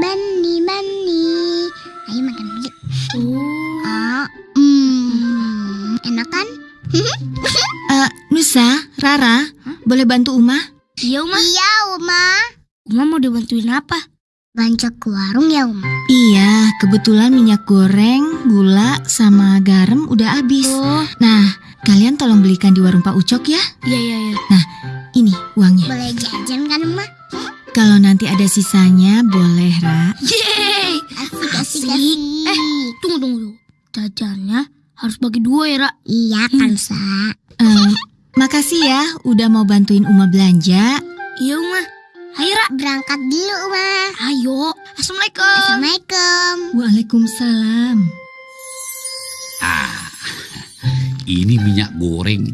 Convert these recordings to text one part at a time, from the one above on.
mani mani. Ayo makan dulu. Oh. Ah, hmm, enak kan? Eh, Nusa, Rara, boleh bantu Uma? Iya, Uma. Iya, Uma. Uma mau dibantuin apa? Banyak ke warung ya, Uma. Iya, kebetulan minyak goreng, gula, sama garam udah habis. Oh, Nah, kalian tolong belikan di warung Pak Ucok ya. iya iya iya. Ini uangnya. Boleh jajan Uma? Kalau nanti ada sisanya, boleh, Ra. Yeay! Asik, asik, Asik. Eh. Tunggu tunggu. Jajannya harus bagi dua ya, Ra. Iya kan, Sa? Eh, makasih ya udah mau bantuin Uma belanja. Iya, Uma. Ayo, Ra. Berangkat dulu, Uma. Ayo. Assalamualaikum. Assalamualaikum. Waalaikumsalam. Ah, ini minyak goreng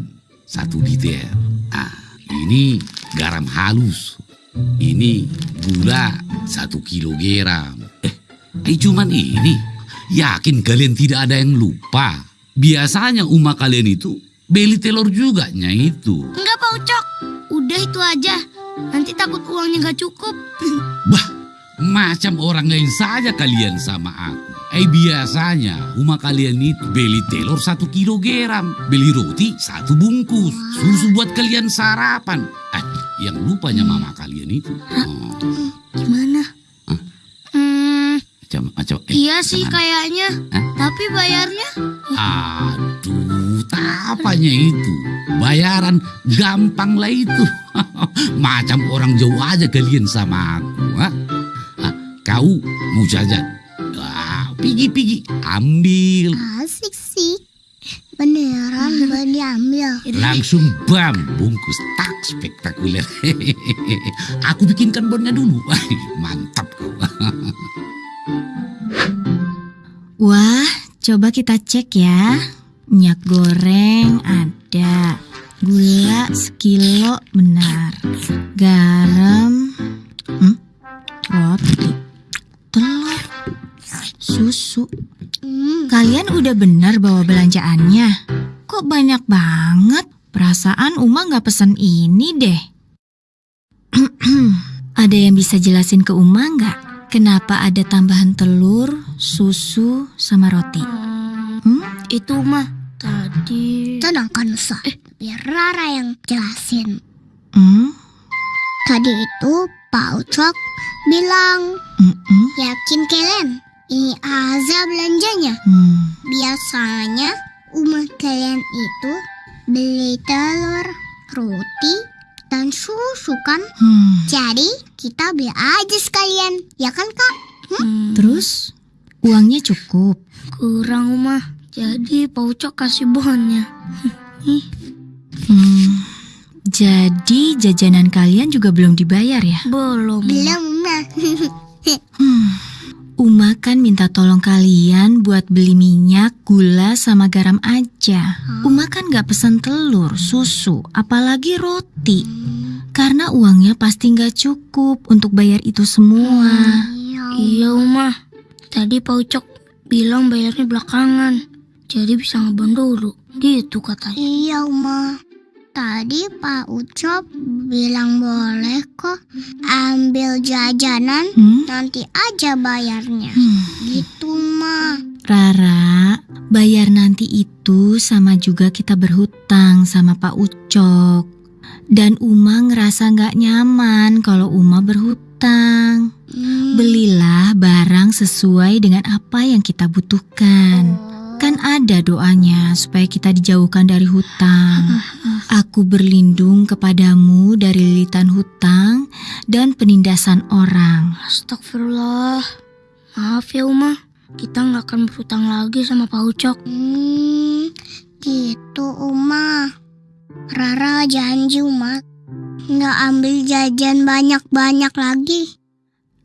satu liter. Ah, ini garam halus. Ini gula satu kilogram. Eh, eh cuman ini. Yakin kalian tidak ada yang lupa? Biasanya umah kalian itu beli telur juga nya itu. Enggak, Pak Ucok. Udah itu aja. Nanti takut uangnya nggak cukup. Bah, macam orang lain saja kalian sama aku. Eh biasanya rumah kalian itu beli telur satu kilogram, beli roti satu bungkus, susu buat kalian sarapan. Eh, yang lupanya mama kalian itu. Oh, Gimana? Hah? Hmm, macam macam. eh, iya sih kayaknya. Hah? Tapi bayarnya Aduh, tapanya itu. Bayaran gampang lah itu. Macam orang jauh aja kalian sama aku. Ha? Ah, kau mau jajan? Pigi-pigi, ambil. Asik sih. Beneran boleh diambil. Langsung bam, bungkus tak spektakuler. aku bikinkan bonnya dulu. Mantap kau. Wah, coba kita cek ya. Minyak goreng ada. Gula sekilo benar. Garam. Hmm, Kalian udah benar bawa belanjaannya. Kok banyak banget? Perasaan Uma nggak pesen ini deh. ada yang bisa jelasin ke Uma nggak? Kenapa ada tambahan telur, susu, sama roti? hmm, itu mah tadi. tenang kan, Sa. Biar Rara yang jelasin. Hmm? Tadi itu Pak Ucok bilang, Mm-mm. yakin kalian ini aja belanjanya. Hmm. Biasanya rumah kalian itu beli telur, roti, dan susu kan? Hmm. Jadi kita beli aja sekalian, ya kan kak? Hmm, Terus uangnya cukup. kurang mah. Jadi Pak Ucok kasih bonnya. Nih, Hmm. Jadi jajanan kalian juga belum dibayar ya? belum. Belum mah. Hmm. Uma kan minta tolong kalian buat beli minyak, gula, sama garam aja. Uma kan gak pesan telur, susu, apalagi roti. Karena uangnya pasti gak cukup untuk bayar itu semua. Iya, Uma. Tadi Pak Ucok bilang bayarnya belakangan. Jadi bisa ngebon dulu. Gitu katanya. Iya Uma. Tadi Pak Ucok bilang boleh kok ambil jajanan Hmm? nanti aja bayarnya. Hmm. Gitu mah. Rara, bayar nanti itu sama juga kita berhutang sama Pak Ucok. Dan Uma ngerasa gak nyaman kalau Uma berhutang. Hmm. Belilah barang sesuai dengan apa yang kita butuhkan. Kan ada doanya supaya kita dijauhkan dari hutang. Aku berlindung kepadamu dari lilitan hutang dan penindasan orang. Astagfirullah. Maaf ya, Uma. Kita nggak akan berhutang lagi sama Pak Ucok. Hmm, gitu Uma. Rara janji Uma nggak ambil jajan banyak-banyak lagi.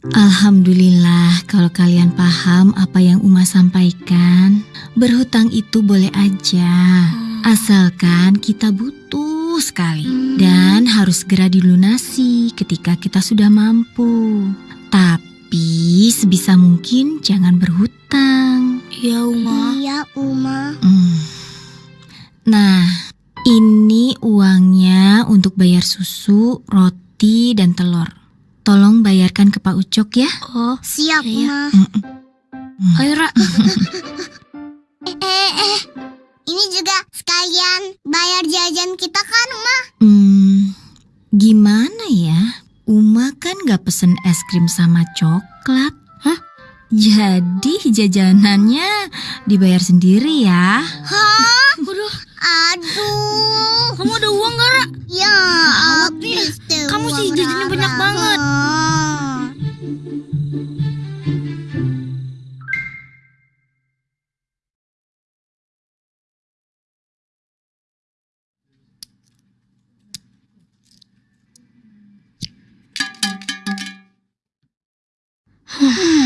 Alhamdulillah kalau kalian paham apa yang Uma sampaikan. Berhutang itu boleh aja. Asalkan kita butuh sekali dan harus segera dilunasi ketika kita sudah mampu. Tapi sebisa mungkin jangan berhutang. Iya, Uma. Iya Uma. Hmm. Nah, ini uangnya untuk bayar susu, roti, dan telur. Tolong bayarkan ke Pak Ucok ya. Oh, Siap, iya. Ma. Mm-mm. ayo Ra. Eh, eh, eh. Ini juga sekalian bayar jajan kita kan, Ma? Hmm, gimana ya? Uma kan gak pesen es krim sama coklat. Hah? Jadi jajanannya dibayar sendiri ya. Hah? Waduh, Aduh. kamu ada uang gak, Ra? Ya, deh Kamu sih jajannya banyak banget. Hmm,